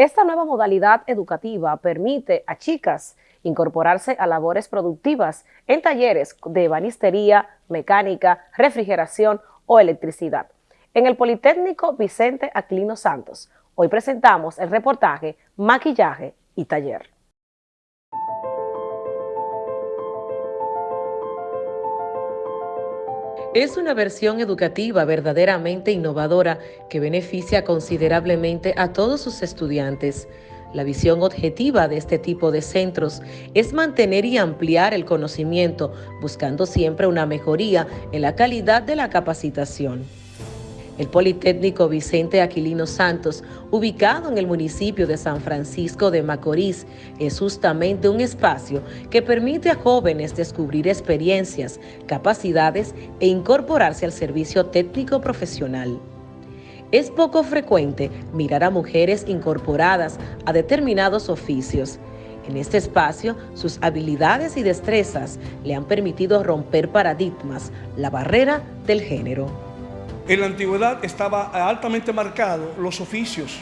Esta nueva modalidad educativa permite a chicas incorporarse a labores productivas en talleres de banistería, mecánica, refrigeración o electricidad. En el Politécnico Vicente Aquilino Santos, hoy presentamos el reportaje Maquillaje y Taller. Es una versión educativa verdaderamente innovadora que beneficia considerablemente a todos sus estudiantes. La visión objetiva de este tipo de centros es mantener y ampliar el conocimiento, buscando siempre una mejoría en la calidad de la capacitación. El Politécnico Vicente Aquilino Santos, ubicado en el municipio de San Francisco de Macorís, es justamente un espacio que permite a jóvenes descubrir experiencias, capacidades e incorporarse al servicio técnico profesional. Es poco frecuente mirar a mujeres incorporadas a determinados oficios. En este espacio, sus habilidades y destrezas le han permitido romper paradigmas, la barrera del género. En la antigüedad estaba altamente marcado los oficios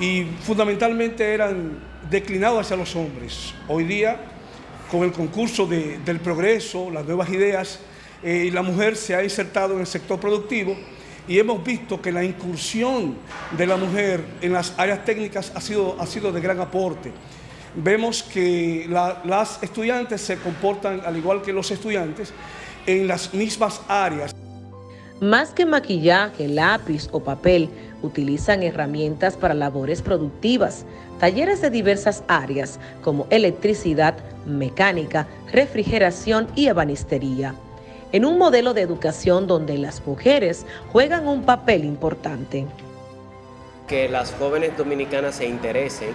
y fundamentalmente eran declinados hacia los hombres. Hoy día, con el concurso del progreso, las nuevas ideas, eh, la mujer se ha insertado en el sector productivo y hemos visto que la incursión de la mujer en las áreas técnicas ha sido, ha sido de gran aporte. Vemos que las estudiantes se comportan al igual que los estudiantes en las mismas áreas. Más que maquillaje, lápiz o papel, utilizan herramientas para labores productivas, talleres de diversas áreas como electricidad, mecánica, refrigeración y ebanistería. En un modelo de educación donde las mujeres juegan un papel importante. Que las jóvenes dominicanas se interesen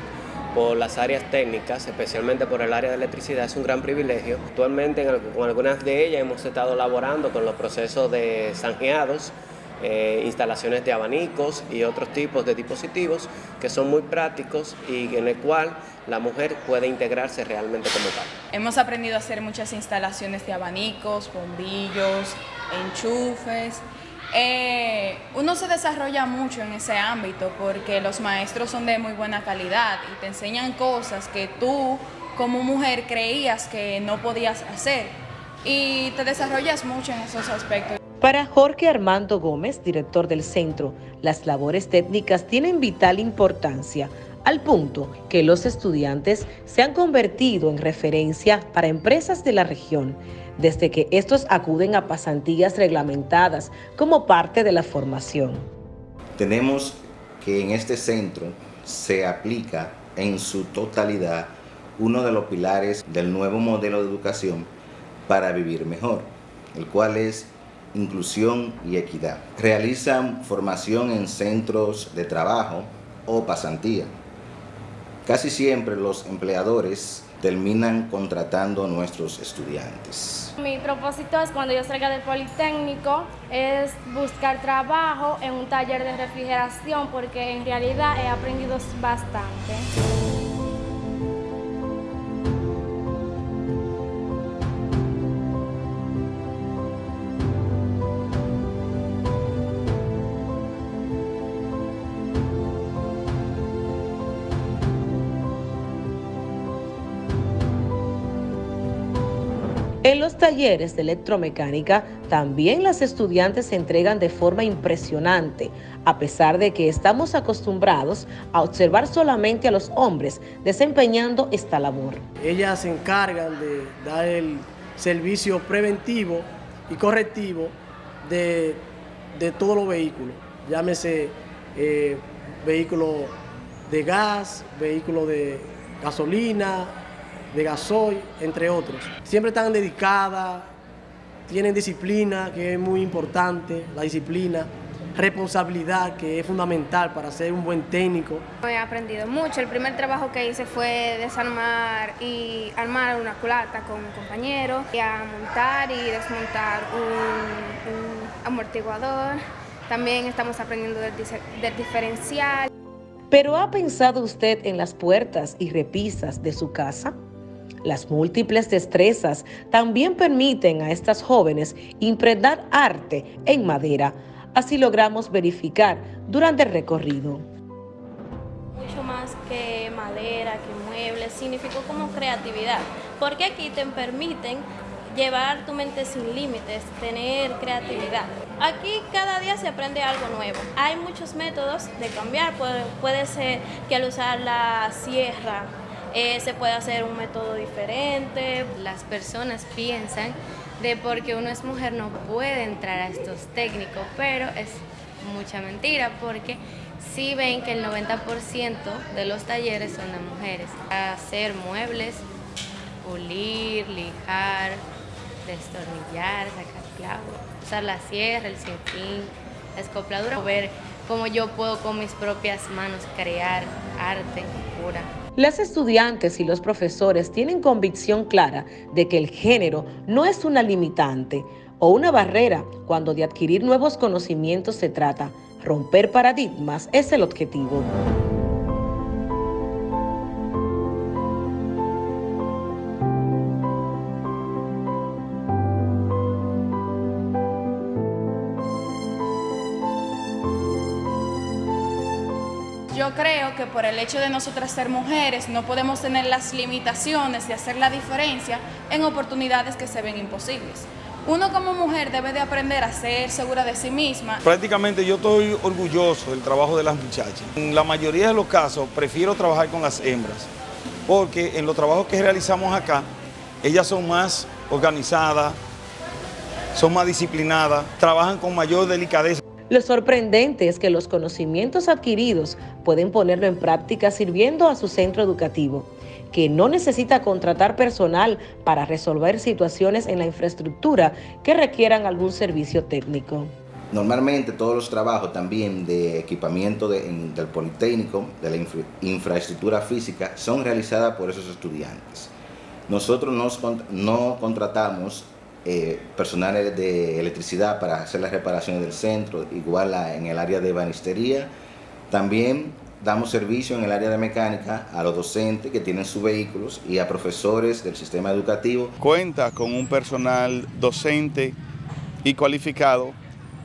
por las áreas técnicas, especialmente por el área de electricidad, es un gran privilegio. Actualmente con algunas de ellas hemos estado laborando con los procesos de zanjeados, eh, instalaciones de abanicos y otros tipos de dispositivos que son muy prácticos y en el cual la mujer puede integrarse realmente como tal. Hemos aprendido a hacer muchas instalaciones de abanicos, bombillos, enchufes, eh, uno se desarrolla mucho en ese ámbito porque los maestros son de muy buena calidad y te enseñan cosas que tú como mujer creías que no podías hacer y te desarrollas mucho en esos aspectos. Para Jorge Armando Gómez, director del centro, las labores técnicas tienen vital importancia al punto que los estudiantes se han convertido en referencia para empresas de la región, desde que estos acuden a pasantías reglamentadas como parte de la formación. Tenemos que en este centro se aplica en su totalidad uno de los pilares del nuevo modelo de educación para vivir mejor, el cual es inclusión y equidad. Realizan formación en centros de trabajo o pasantía Casi siempre los empleadores terminan contratando a nuestros estudiantes. Mi propósito es cuando yo salga del Politécnico es buscar trabajo en un taller de refrigeración porque en realidad he aprendido bastante. En los talleres de electromecánica también las estudiantes se entregan de forma impresionante, a pesar de que estamos acostumbrados a observar solamente a los hombres desempeñando esta labor. Ellas se encargan de dar el servicio preventivo y correctivo de, todos los vehículos, llámese eh, vehículo de gas, vehículo de gasolina, de gasoil, entre otros. Siempre están dedicadas, tienen disciplina, que es muy importante, la disciplina, responsabilidad, que es fundamental para ser un buen técnico. He aprendido mucho. El primer trabajo que hice fue desarmar y armar una culata con compañeros, y a montar y desmontar un, amortiguador. También estamos aprendiendo del diferencial. ¿Pero ha pensado usted en las puertas y repisas de su casa? Las múltiples destrezas también permiten a estas jóvenes impregnar arte en madera. Así logramos verificar durante el recorrido. Mucho más que madera, que muebles, significó como creatividad, porque aquí te permiten llevar tu mente sin límites, tener creatividad. Aquí cada día se aprende algo nuevo. Hay muchos métodos de cambiar, puede, ser que al usar la sierra eh, se puede hacer un método diferente. Las personas piensan de porque uno es mujer no puede entrar a estos técnicos, pero es mucha mentira porque sí ven que el 90% de los talleres son de mujeres. Hacer muebles, pulir, lijar, destornillar, sacar clavos, usar la sierra, el sinfín, la escopladura, ver cómo yo puedo con mis propias manos crear arte pura. Las estudiantes y los profesores tienen convicción clara de que el género no es una limitante o una barrera cuando de adquirir nuevos conocimientos se trata. Romper paradigmas es el objetivo. Yo creo que por el hecho de nosotras ser mujeres no podemos tener las limitaciones de hacer la diferencia en oportunidades que se ven imposibles. Uno como mujer debe de aprender a ser segura de sí misma. Prácticamente yo estoy orgulloso del trabajo de las muchachas. En la mayoría de los casos prefiero trabajar con las hembras, porque en los trabajos que realizamos acá, ellas son más organizadas, son más disciplinadas, trabajan con mayor delicadeza. Lo sorprendente es que los conocimientos adquiridos pueden ponerlo en práctica sirviendo a su centro educativo, que no necesita contratar personal para resolver situaciones en la infraestructura que requieran algún servicio técnico. Normalmente todos los trabajos también de equipamiento del Politécnico, de la infraestructura física, son realizadas por esos estudiantes. Nosotros no contratamos eh, personal de electricidad para hacer las reparaciones del centro, igual en el área de banistería. También damos servicio en el área de mecánica a los docentes que tienen sus vehículos y a profesores del sistema educativo. Cuenta con un personal docente y cualificado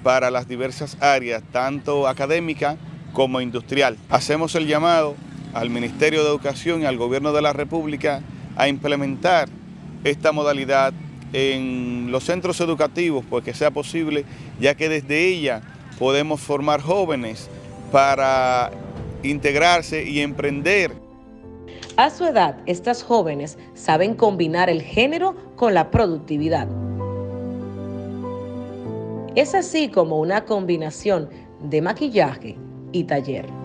para las diversas áreas, tanto académica como industrial. Hacemos el llamado al Ministerio de Educación y al Gobierno de la República a implementar esta modalidad en los centros educativos, pues que sea posible, ya que desde ella podemos formar jóvenes para integrarse y emprender. A su edad, estas jóvenes saben combinar el género con la productividad. Es así como una combinación de maquillaje y taller.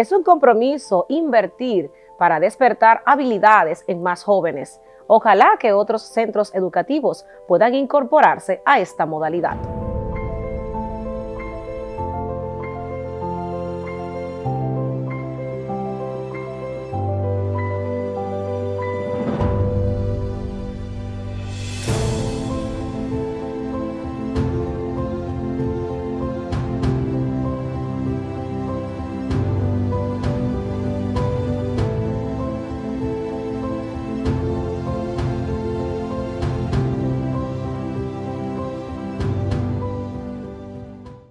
Es un compromiso invertir para despertar habilidades en más jóvenes. Ojalá que otros centros educativos puedan incorporarse a esta modalidad.